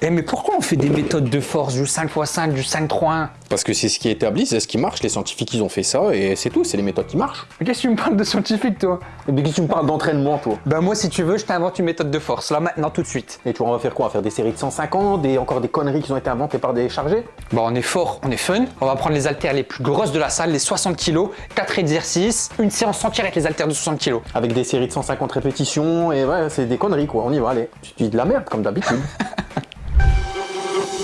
Eh mais pourquoi on fait des méthodes de force, du 5x5, du 5-3-1 Parce que c'est ce qui est établi, c'est ce qui marche. Les scientifiques, ils ont fait ça et c'est tout. C'est les méthodes qui marchent. Mais Qu'est-ce que tu me parles de scientifique toi? Mais qu'est-ce que tu me parles d'entraînement, toi? Bah moi si tu veux, je t'invente une méthode de force, là maintenant tout de suite. Et tu vois, on va faire quoi? On va faire des séries de 150, des, encore des conneries qui ont été inventées par des chargés? Bon on est fort, on est fun, on va prendre les haltères les plus grosses de la salle, les 60 kg, 4 exercices, une séance entière avec les haltères de 60 kg. Avec des séries de 150 répétitions et ouais, c'est des conneries quoi. On y va, allez. Tu dis de la merde comme d'habitude.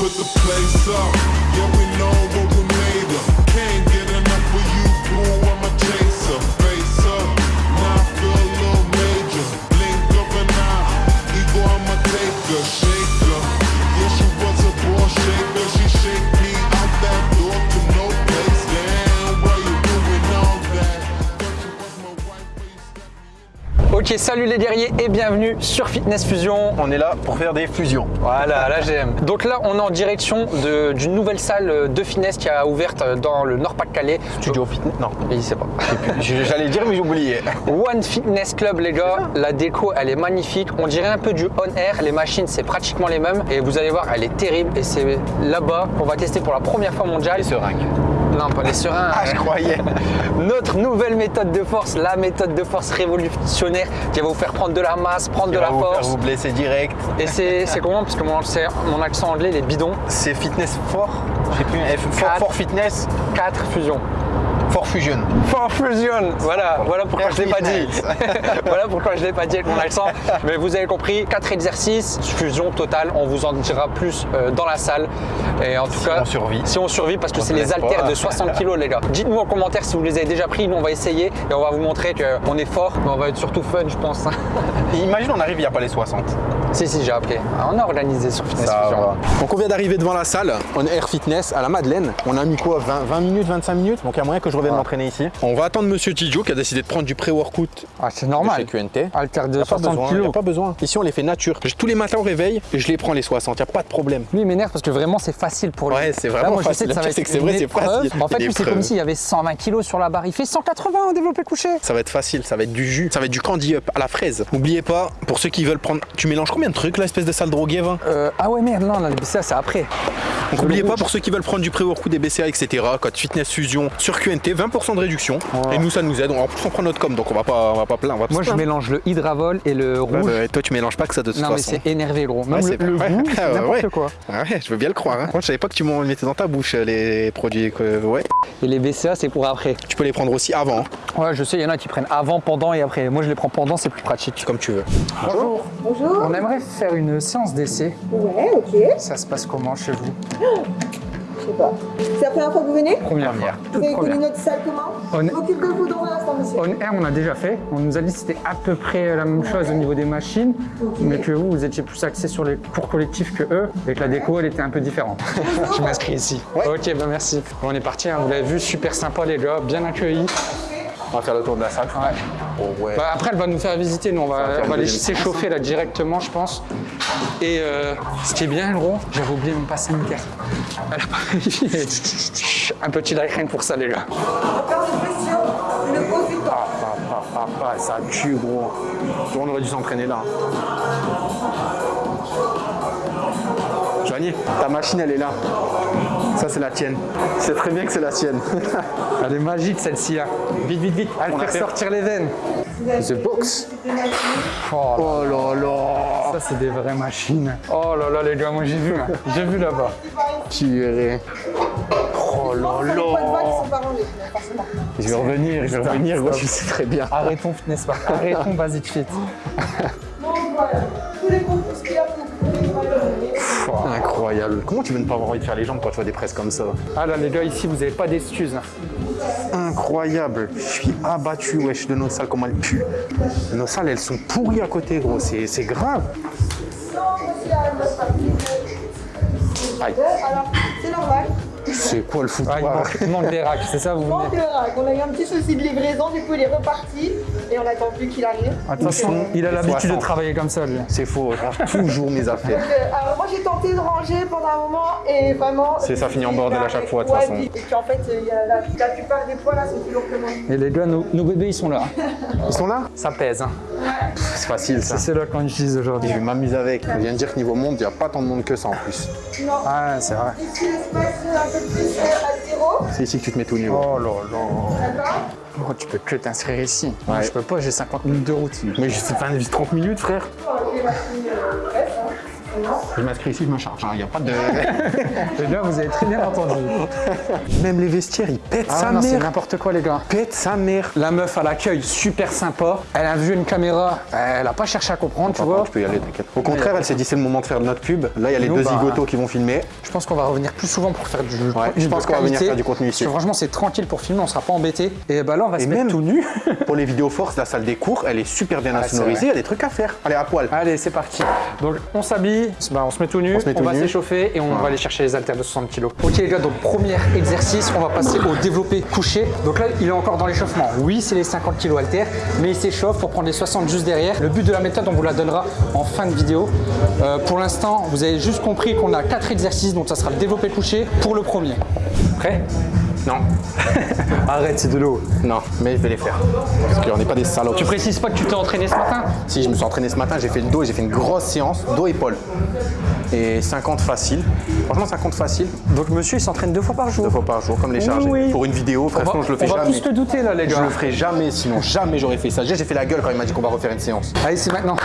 put the place up. Yeah, we know Ok salut les guerriers et bienvenue sur Fitness Fusion. on est là pour faire des fusions. Voilà, là j'aime. Donc là, on est en direction d'une nouvelle salle de fitness qui a ouverte dans le Nord-Pas-de-Calais. Studio fitness Non, Il sait pas. j'allais dire mais j'ai oublié. One Fitness Club, les gars. La déco, elle est magnifique. On dirait un peu du on air. Les machines, c'est pratiquement les mêmes. Et vous allez voir, elle est terrible. Et c'est là-bas qu'on va tester pour la première fois mondiale. Les seringues. Non, pas les serins. Ah, je croyais. Notre nouvelle méthode de force, la méthode de force révolutionnaire qui va vous faire prendre de la masse, prendre de la faire force. vous blesser direct. Et c'est comment? Parce que mon, mon accent anglais, les bidons. C'est fitness fort? J'ai plus F, fort, fort fitness, 4 fusions. Fort fusion. For Fusion, voilà, voilà pourquoi Air je l'ai pas dit. Voilà pourquoi je l'ai pas dit avec mon accent. Mais vous avez compris, 4 exercices, fusion totale. On vous en dira plus euh, dans la salle. Et en tout Si cas, on survit. si on survit, parce que c'est les haltères de 60 kg, les gars. Dites-nous en commentaire si vous les avez déjà pris. Nous, on va essayer et on va vous montrer qu'on est fort, mais on va être surtout fun, je pense. Imagine on arrive, il n'y a pas les 60. si, si, j'ai appelé. On a organisé sur Fitness Fusion. Donc on vient d'arriver devant la salle, on est Air Fitness à la Madeleine. On a mis quoi 20, 20 minutes, 25 minutes? Donc il y a moyen que je m'entraîner ici. On va attendre Monsieur Tidjo qui a décidé de prendre du pré-workout Ah, c'est de normal. chez QNT. Haltères de Y a pas 60 besoin, y a pas besoin. Ici on les fait nature. Tous les matins au réveil, je les prends les 60, y a pas de problème. Lui, il m'énerve parce que vraiment, c'est facile pour lui. Ouais, c'est vraiment Là, moi, je facile. sais que ça va c'est être que c'est vrai, c'est facile. En fait, C'est lui, c'est l'épreuve. comme s'il y avait 120 kilos sur la barre. Il fait 180 en développé couché. Ça va être facile, ça va être du jus, ça va être du candy up à la fraise. N'oubliez pas, pour ceux qui veulent prendre, tu mélanges combien de trucs là, espèce de sale drogué va Euh, ah ouais, merde, non, non, ça, c'est après. Donc n'oubliez pas pour ceux qui veulent prendre du pré-workout, des BCA, etc. Code Fitness Fusion sur QNT, 20% de réduction. Et nous ça nous aide. En plus on prend notre com, donc on va pas, on va pas plein. On va pas Moi, je plaindre. mélange le hydravol et le rouge. bah, toi tu mélanges pas que ça de toute non, mais façon. c'est énervé, gros. Même Ouais, le, c'est- le ouais. goût, Ah, ouais, n'importe ouais. quoi. Ah ouais, je veux bien le croire. Hein. Moi, je savais pas que tu m'en mettais dans ta bouche euh, les produits. que- Ouais. Et les BCA, c'est pour après. Tu peux les prendre aussi avant, hein, Ouais, je sais, il y en a qui prennent avant, pendant et après. Moi, je les prends pendant, c'est plus pratique. comme tu veux. Bonjour. Bonjour. On aimerait faire une séance d'essai. Ouais, ok. Ça se passe comment chez vous? Je sais pas. C'est la première fois que vous venez Première fois. Vous Toute avez connu notre salle comment On est- m'occupe de vous dans un instant, monsieur. On air, on a déjà fait. On nous a dit que c'était à peu près la même chose au niveau des machines, mais que vous, vous étiez plus axé sur les cours collectifs que eux, et que la déco, elle était un peu différente. Je m'inscris ici. Ok, ben merci. Bon, on est parti, hein, vous l'avez vu, super sympa les gars, bien accueillis. On va faire le tour de la salle. Ouais. Oh, ouais. Bah, après, elle va nous faire visiter, nous, on va on va les s'échauffer là directement, je pense. Et euh, ce qui est bien, gros, j'avais oublié mon passe sanitaire. Elle a pas. Un petit like pour ça, les gars. Temps. Ah, ah, ah, ah, ça tue, gros. On aurait dû s'entraîner là. Ta machine, elle est là. Ça, c'est la tienne. C'est très bien que c'est la sienne. Elle est magique celle-ci. Hein. Vite, vite, vite. Elle fait sortir les veines. The box. Oh là Oh là là. Ça, c'est des vraies machines. Oh là là, les gars, moi j'ai vu, là. J'ai vu là-bas. Purée. Oh là là. Je vais revenir, je vais revenir, je sais très bien. Arrêtons Fitness Park, arrêtons Basic Fit. Donc voilà, tous les ce qu'il y a Incroyable. Comment tu veux ne pas avoir envie de faire les jambes quand tu vois des presses comme ça Ah là, les gars, ici, vous n'avez pas d'excuses. hein. Incroyable. Je suis abattu, wesh, de nos salles, comment elles puent. Nos salles, elles sont pourries à côté, gros. C'est c'est grave. Non, monsieur, à notre partie. Aïe. Alors, c'est normal. C'est quoi le Ah, il, manque, il manque des racks, c'est ça vous Manque venez le rack. On a eu un petit souci de livraison, du coup il est reparti et on attend plus qu'il arrive. Attention, il a l'habitude de 60. travailler comme ça lui. C'est faux, je toujours mes affaires. Donc, euh, alors moi j'ai tenté de ranger pendant un moment et vraiment. C'est ça finit en bordel à chaque fois, de toute façon. Et puis en fait, il y a la, la plupart des poids là sont plus lourds que moi. Et les gars, nos, nos bébés ils sont là. Ils sont là? Ça pèse. Hein. C'est facile ça. C'est là qu'on utilise aujourd'hui. Je vais m'amuser avec. On vient de dire que niveau monde, il n'y a pas tant de monde que ça en plus. Non. Ah, c'est vrai. Ici l'espace un peu plus à zéro. C'est ici que tu te mets tout nu. Oh là là. D'accord Oh, tu peux que t'inscrire ici. Ouais. je peux pas, j'ai 50 minutes de route. Mais j'ai 20 30 minutes, frère. Non. Je m'inscris ici, je me charge. Il n'y a pas de. Les gars, vous avez très bien entendu. Même les vestiaires, ils pètent Ah sa non, c'est mère. n'importe quoi, les gars. Pète sa mère. La meuf à l'accueil, super sympa. Elle a vu une caméra, elle a pas cherché à comprendre, tu vois. Tu peux y aller, t'inquiète. Au contraire, elle s'est dit c'est le moment de faire notre pub. Là, il y a les Nous, deux bah, zigotos qui vont filmer. Je pense qu'on va revenir plus souvent pour faire du Ouais, je pense qu'on va venir faire du contenu Parce ici. que franchement, c'est tranquille pour filmer, on sera pas embêté. Et bah là, on va se mettre même- tout nu. Pour les vidéos force, la salle des cours, elle est super bien Ah, c'est insonorisée. Il y a des trucs à faire. Allez, à poil. Allez, c'est parti. Donc, on s'habille, bah, on se met tout nu, On se met tout va s'échauffer et on va aller chercher les haltères de 60 kg. Ok, les gars, donc premier exercice, on va passer au développé couché. Donc là, il est encore dans l'échauffement. Oui, c'est les 50 kg haltères, mais il s'échauffe pour prendre les 60 juste derrière. Le but de la méthode, on vous la donnera en fin de vidéo. Euh, pour l'instant, vous avez juste compris qu'on a quatre exercices, donc ça sera le développé couché pour le premier. Prêt? Non. Arrête, c'est de l'eau. Non, mais je vais les faire. Parce qu'on n'est pas des salopes. Tu précises pas que tu t'es entraîné ce matin? Si je me suis entraîné ce matin, j'ai fait le dos et j'ai fait une grosse séance, dos-épaule. Et 50 facile. Franchement, 50 facile, Donc monsieur, il s'entraîne deux fois par jour. deux fois par jour, comme les chargés. Oui. Pour une vidéo, va, sinon je le fais on va jamais. tous te douter là, les Je gars. le ferai jamais, sinon jamais j'aurais fait ça. Déjà, j'ai fait la gueule quand il m'a dit qu'on va refaire une séance. Allez, c'est maintenant.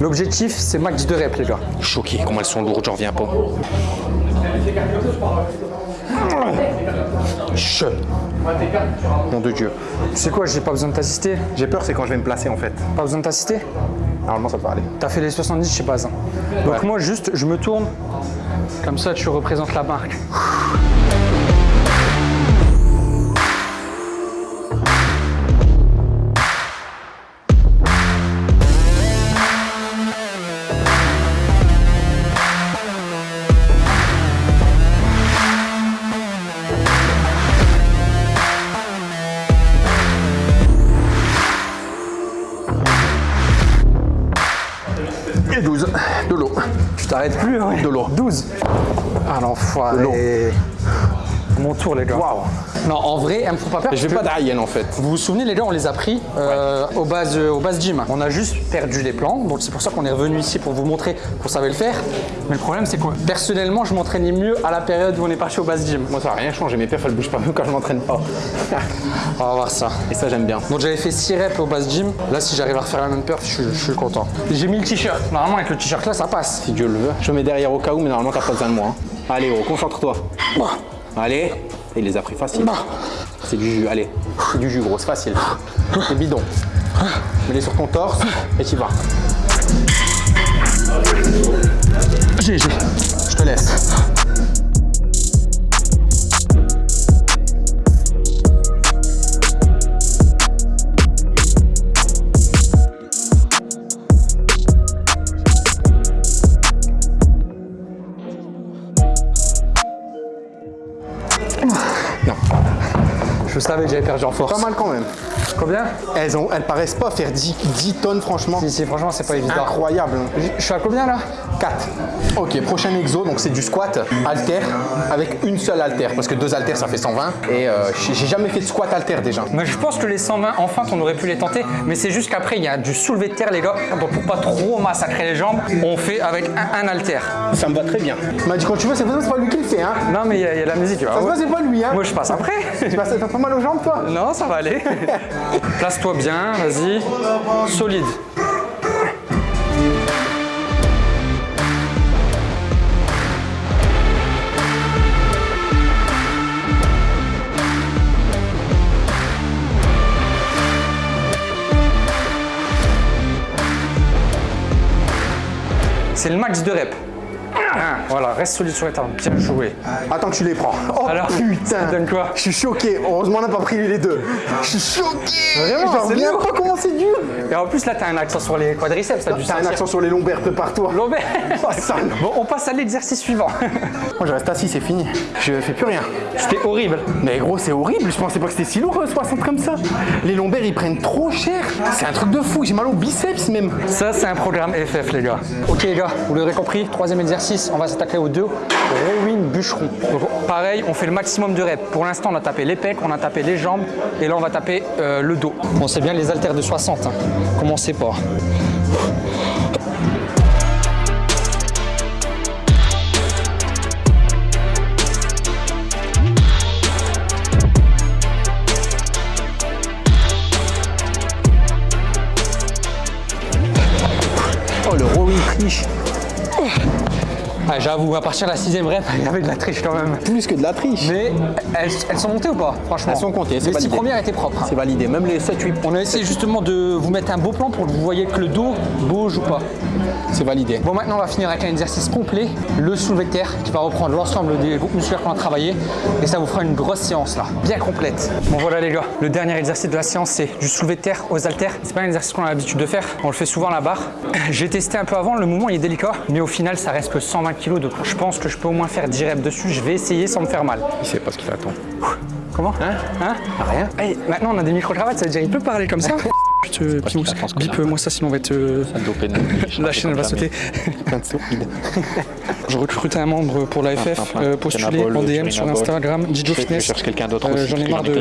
L'objectif, c'est max de reps, les gars. Choqué, comment elles sont lourdes, j'en reviens pas. Je. Nom de Dieu. Tu sais quoi, j'ai pas besoin de t'assister? J'ai peur, c'est quand je vais me placer en fait. Pas besoin de t'assister? Normalement, ça peut aller. T'as fait les 70 chez Bazin. Donc Ouais. moi, juste, je me tourne. Comme ça, tu représentes la marque. Et 12. De l'eau. Tu t'arrêtes plus, ouais. De l'eau. 12. Ah l'enfoiré. Mon tour, les gars. Waouh. Non, en vrai, elles me font pas peur. Je vais pas d'Arienne en fait. Vous vous souvenez, les gars, on les a pris euh, au base, euh, au base gym. On a juste perdu les plans, donc c'est pour ça qu'on est revenu ici pour vous montrer qu'on savait le faire. Mais le problème, c'est que personnellement, je m'entraînais mieux à la période où on est parti au base gym. Moi, ça n'a rien changé. Mes perfs, elles bougent pas même quand je m'entraîne pas. On va voir ça. Et ça, j'aime bien. Donc j'avais fait 6 reps au base gym. Là, si j'arrive à refaire la même perf, je, suis- je suis content. J'ai mis le t-shirt. Normalement, avec le t-shirt là, ça passe. Si Dieu le veut. Je me mets derrière au cas où, mais normalement, t'as pas besoin de moi. hein. Allez, oh, concentre-toi. Allez. Il les a pris facile. C'est du jus, allez. C'est du jus, gros, c'est facile. C'est bidon. Mets-les sur ton torse et tu vas. J'ai. Je te laisse. J'avais perdu en force. pas mal quand même. Combien Elles, ont, elles paraissent pas faire 10, 10 tonnes, franchement. Si, si, franchement, c'est pas évident. Incroyable. Je suis à combien là? 4. Ok, prochain exo, donc c'est du squat halter avec une seule halter parce que deux haltères ça fait 120 et euh, j'ai jamais fait de squat halter déjà. Mais je pense que les 120 en feinte, on aurait pu les tenter, mais c'est juste qu'après, il y a du soulevé de terre, les gars. Donc pour pas trop massacrer les jambes, on fait avec un, un halter. Ça me va très bien. Il m'a dit quand tu veux, c'est pas, c'est pas lui qui le fait hein. Non, mais il y, a il y a la musique. Ça se voit, c'est pas lui hein. Moi, je passe après. Tu passes- pas mal aux jambes toi non, ça va aller. Place-toi bien, vas-y. Solide. C'est le max de rep. Bien Voilà, reste solide sur les talons. Bien joué. Attends que tu les prends. Oh Alors, putain ça donne quoi Je suis choqué. Heureusement, on n'a pas pris les deux. Je suis choqué Vraiment, c'est lourd. pas comment c'est dur Et en plus, là, t'as un accent sur les quadriceps. T'as dû T'as un accent sur les lombaires, prépare-toi. Lombaire. Oh. Bon, on passe à l'exercice suivant. Moi, je reste assis, c'est fini. Je fais plus rien. C'était horrible. Mais gros, c'est horrible. Je pensais pas que c'était si lourd, euh, 60 comme ça. Les lombaires, ils prennent trop cher. C'est un truc de fou. J'ai mal au biceps même. Ça, c'est un programme FF, les gars. Ok, les gars, vous l'aurez compris, troisième exercice, on va s'attaquer aux deux rowing bûcheron. Donc, pareil, on fait le maximum de reps. Pour l'instant, on a tapé les pecs, on a tapé les jambes, et là, on va taper euh, le dos. Bon, c'est bien les haltères de 60, hein. commencez pas. Rowing triche. Ah, J'avoue, à partir de la sixième rep, il y avait de la triche quand même. Plus que de la triche. Mais elles, elles sont montées ou pas, franchement? Elles sont comptées, Les six validé. premières étaient propres. C'est validé. Même les 7-8 On a essayé justement de vous mettre un beau plan pour que vous voyez que le dos bouge ou pas. c'est validé. Bon, maintenant, on va finir avec un exercice complet, le soulevé de terre, qui va reprendre l'ensemble des groupes musculaires qu'on a travaillé. Et ça vous fera une grosse séance là, bien complète. Bon, voilà les gars, le dernier exercice de la séance, c'est du soulevé de terre aux haltères. C'est pas un exercice qu'on a l'habitude de faire, on le fait souvent à la barre. J'ai testé un peu avant, le mouvement il est délicat, mais au final, ça reste que 120 kg, je pense que je peux au moins faire 10 reps dessus. Je vais essayer sans me faire mal. Il sait pas ce qu'il attend. Comment? Hein? Hein? Rien. Hey, maintenant on a des micro-cravates, ça veut dire il peut parler comme ça te qu'il attend ce bip moi ça sinon on va être... euh, La chaîne elle va sauter. Je recrute un membre pour la FF, euh, postulé en DM sur. Instagram, Dijo Je, je Fitness. cherche quelqu'un d'autre Euh, aussi. J'en ai marre de,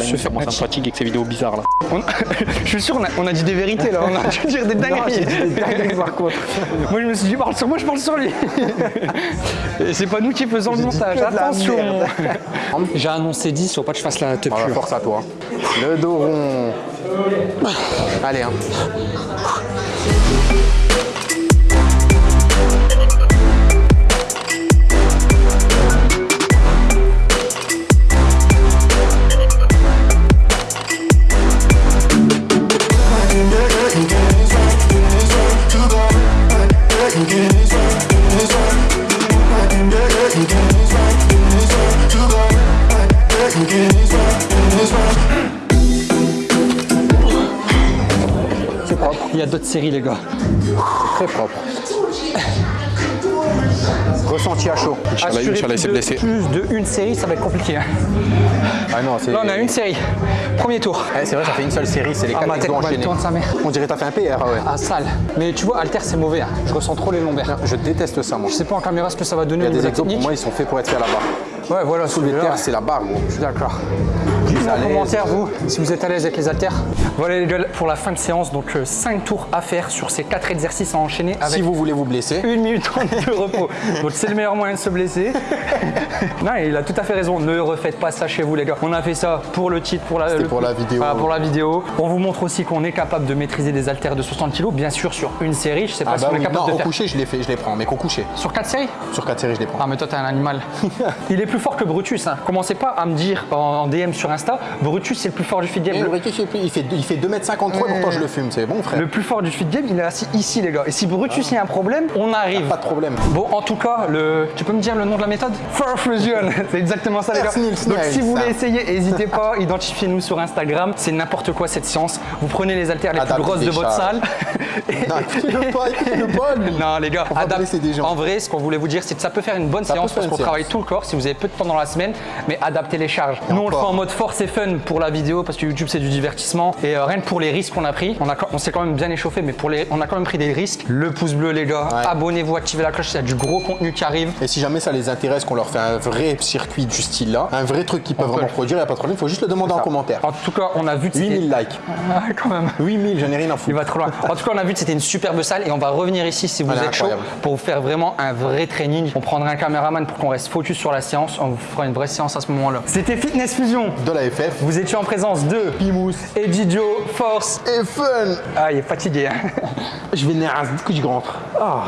se faire Moi, ça me attirer. fatigue avec ces vidéos bizarres là. On- Je suis sûr, on a, on a dit des vérités là, on a dû dire des dingueries. par contre. Moi je me suis dit, parle sur moi, je parle sur lui. Et c'est pas nous qui faisons le montage, attention. J'ai annoncé 10, faut pas que je fasse la te force à toi. Le dos rond. Allez, hein. Séries les gars. Très propre. Ressenti à chaud. Inch'Allah, s'est blessé. plus de une série, ça va être compliqué. hein. Ah non. Là on a une série. Premier tour. Ouais, c'est vrai, ça fait une seule série, c'est les Ah, quatre enchaînés. tourne, sa mère. On dirait que t'as fait un PR, ouais. Ah sale. Mais tu vois, Alter c'est mauvais. hein. Je ressens trop les lombaires. Je déteste ça, moi. Je sais pas en caméra ce que ça va donner Il y a des exos, pour moi, ils sont faits pour être faits à la barre. Ouais, voilà, celui-là, terre, c'est la barre, gros. Je suis d'accord. En commentaire, vous, si vous êtes à l'aise avec les haltères. Voilà les gars, pour la fin de séance, donc 5 tours à faire sur ces 4 exercices à enchaîner avec Si vous voulez vous blesser, une minute 30 de repos. Donc c'est le meilleur moyen de se blesser. non, il a tout à fait raison. Ne refaites pas ça chez vous, les gars. On a fait ça pour le titre, pour la, le- pour la vidéo. Voilà, pour la vidéo. On vous montre aussi qu'on est capable de maîtriser des haltères de 60 kg, bien sûr sur une série. Je sais pas ah si bah on est oui, capable non, de au faire coucher, je les fais, je les prends, mais qu'au coucher. sur 4 séries. Sur 4 séries, je les prends. Ah mais toi t'es un animal. il est plus fort que Brutus. Hein. Commencez pas à me dire en, en DM sur Insta, Brutus c'est le plus fort du feed game. Le- le Ricky, il fait, il fait 2m53 et pourtant je le fume, c'est bon frère. Le plus fort du feed game, il est assis ici, les gars. Et si Brutus il y a un problème, on arrive. Pas de problème. Bon, en tout cas, le... tu peux me dire le nom de la méthode? Fur Fusion. C'est exactement ça, les gars. Donc, si vous voulez essayer, n'hésitez pas. Identifiez-nous sur Instagram. C'est n'importe quoi cette séance. Vous prenez les haltères les plus grosses de votre salle. Et- Non, les gars. En vrai, ce qu'on voulait vous dire, c'est que ça peut faire une bonne séance parce qu'on travaille tout le corps si vous avez peu de temps dans la semaine, mais adaptez les charges. Nous, on le fait en mode force et fun pour la vidéo parce que YouTube, c'est du divertissement. Et euh, rien que pour les risques qu'on a pris, on, a, on s'est quand même bien échauffé, mais pour les, on a quand même pris des risques. Le pouce bleu, les gars, Ouais. abonnez-vous, activez la cloche, il y a du gros contenu qui arrive. Et si jamais ça les intéresse qu'on leur fait un vrai circuit du style là, un vrai truc qu'ils peuvent vraiment produire, il n'y a pas de problème, il faut juste le demander en commentaire. En tout cas, on a vu que c'était- 8000 likes. Ah, quand même. 8000, j'en ai rien à Il foutre. va trop loin. En tout cas, on a vu que c'était une superbe salle et on va revenir ici si vous êtes chaud incroyable. pour vous faire vraiment un vrai training. On prendra un caméraman pour qu'on reste focus sur la séance. On vous fera une vraie séance à ce moment-là. C'était Fitness Fusion. De la FF. Vous étiez en présence de Pimous. Edidio, Force. Et fun Ah, il est fatigué. hein. Je vais nerf que je rentre. Ah.